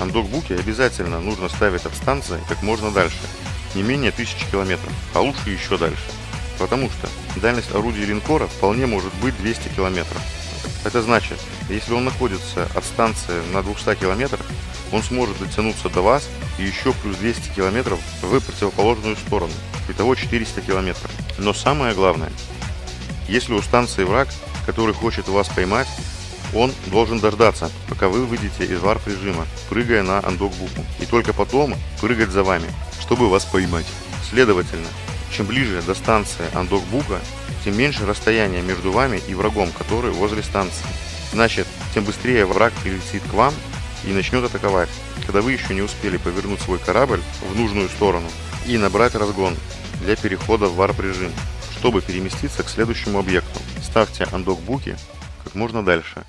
андокбуки обязательно нужно ставить от станции как можно дальше, не менее 1000 километров, а лучше еще дальше. Потому что дальность орудия линкора вполне может быть 200 километров. Это значит, если он находится от станции на 200 километрах, он сможет дотянуться до вас и еще плюс 200 километров в противоположную сторону. Итого 400 километров. Но самое главное, если у станции враг, который хочет вас поймать, он должен дождаться, пока вы выйдете из warp режима, прыгая на undock буку, и только потом прыгать за вами, чтобы вас поймать. Следовательно, чем ближе до станции undock бука, тем меньше расстояние между вами и врагом, который возле станции. Значит, тем быстрее враг прилетит к вам и начнет атаковать, когда вы еще не успели повернуть свой корабль в нужную сторону и набрать разгон для перехода в warp режим, чтобы переместиться к следующему объекту. Ставьте андокбуки как можно дальше